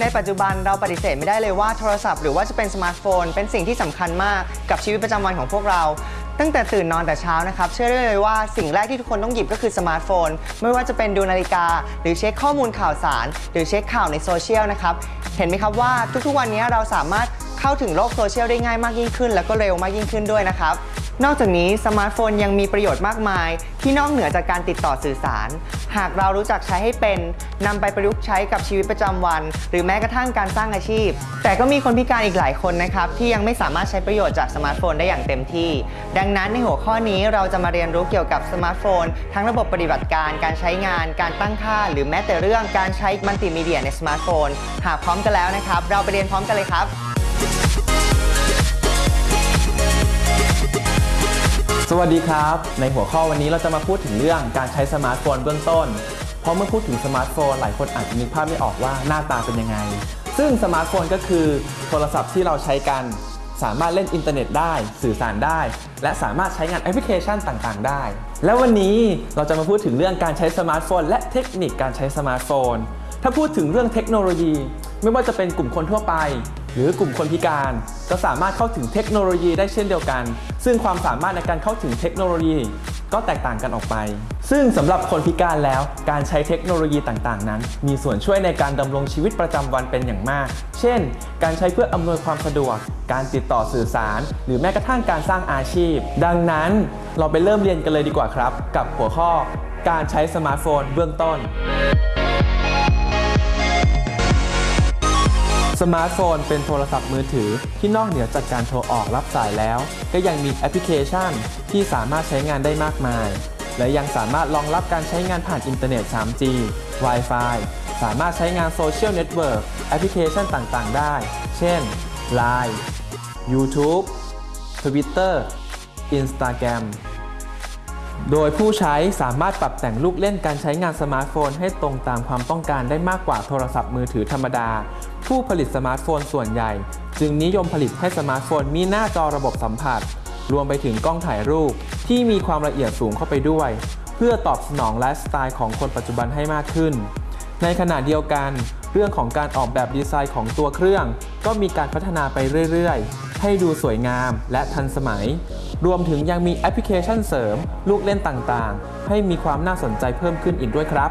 ในปัจจุบันเราปฏิเสธไม่ได้เลยว่าโทรศัพท์หรือว่าจะเป็นสมาร์ทโฟน เป็นสิ่งที่สำคัญมากกับชีวิตประจำวันของพวกเรา ตั้งแต่ตื่นนอนแต่เช้านะครับ เชื่อได้เลยว่าสิ่งแรกที่ทุกคนต้องหยิบก็คือสมาร์ทโฟน ไม่ว่าจะเป็นดูนาฬิกา หรือเช็คข้อมูลข่าวสาร หรือเช็คข่าวในโซเชียลนะครับ เห็นไหมครับว่าทุกๆวันนี้เราสามารถเข้าถึงโลกโซเชียลได้ง่ายมากยิ่งขึ้น และก็เร็วมากยิ่งขึ้นด้วยนะครับ นอกจากนี้สมาร์ทโฟนยังมีประโยชน์มากมาย ที่นอกเหนือจากการติดต่อสื่อสาร หากเรารู้จักใช้ให้เป็นนำไปประยุกต์ใช้กับชีวิตประจำวัน หรือแม้กระทั่งการสร้างอาชีพ แต่ก็มีคนพิการอีกหลายคนนะครับ ที่ยังไม่สามารถใช้ประโยชน์จากสมาร์ทโฟนได้อย่างเต็มที่ ดังนั้นในหัวข้อนี้เราจะมาเรียนรู้เกี่ยวกับสมาร์ทโฟน ทั้งระบบปฏิบัติการ การใช้งาน การตั้งค่า หรือแม้แต่เรื่องการใช้มัลติมีเดียในสมาร์ทโฟน หากพร้อมกันแล้วนะครับ เราไปเรียนพร้อมกันเลยครับ สวัสดีครับ ในหัวข้อวันนี้เราจะมาพูดถึงเรื่องการใช้สมาร์ทโฟนเบื้องต้น เพราะเมื่อพูดถึงสมาร์ทโฟนหลายคนอาจจะนึกภาพไม่ออกว่าหน้าตาเป็นยังไง ซึ่งสมาร์ทโฟนก็คือโทรศัพท์ที่เราใช้กัน สามารถเล่นอินเทอร์เน็ตได้ สื่อสารได้ และสามารถใช้งานแอปพลิเคชันต่างๆ ได้ แล้ววันนี้เราจะมาพูดถึงเรื่องการใช้สมาร์ทโฟน และเทคนิคการใช้สมาร์ทโฟน ถ้าพูดถึงเรื่องเทคโนโลยี ไม่ว่าจะเป็นกลุ่มคนทั่วไป หรือกลุ่มคนพิการก็สามารถเข้าถึงเทคโนโลยีได้เช่นเดียวกัน ซึ่งความสามารถในการเข้าถึงเทคโนโลยี ก็แตกต่างกันออกไป ซึ่งสำหรับคนพิการแล้ว การใช้เทคโนโลยีต่างๆ นั้น มีส่วนช่วยในการดำรงชีวิตประจำวันเป็นอย่างมาก เช่น การใช้เพื่ออำนวยความสะดวก การติดต่อสื่อสาร หรือแม้กระทั่งการสร้างอาชีพ ดังนั้นเราไปเริ่มเรียนกันเลยดีกว่าครับ กับหัวข้อ การใช้สมาร์ทโฟนเบื้องต้น มาร์ทโฟนเป็นโทรศัพท์มือถือที่นอกเหนือจากการโทรออกรับสายแล้ว ก็ยังมีแอปพลิเคชันที่สามารถใช้งานได้มากมาย และยังสามารถรองรับการใช้งานผ่านอินเทอร์เน็ต 3G Wi-Fi สามารถใช้งานโซเชียลเน็ตเวิร์กแอปพลิเคชันต่างๆ ได้ เช่น Line YouTube Twitter Instagram โดยผู้ใช้สามารถปรับแต่งลูกเล่นการใช้งานสมาร์ทโฟนให้ตรงตามความต้องการได้มากกว่าโทรศัพท์มือถือธรรมดา ผู้ผลิตสมาร์ทโฟนส่วนใหญ่ จึงนิยมผลิตให้สมาร์ทโฟนมีหน้าจอระบบสัมผัส รวมไปถึงกล้องถ่ายรูป ที่มีความละเอียดสูงเข้าไปด้วย เพื่อตอบสนองไลฟ์สไตล์ของคนปัจจุบันให้มากขึ้น ในขณะเดียวกัน เรื่องของการออกแบบดีไซน์ของตัวเครื่อง ก็มีการพัฒนาไปเรื่อยๆ ให้ดูสวยงามและทันสมัย รวมถึงยังมีแอปพลิเคชันเสริม ลูกเล่นต่างๆ ให้มีความน่าสนใจเพิ่มขึ้นอีกด้วยครับ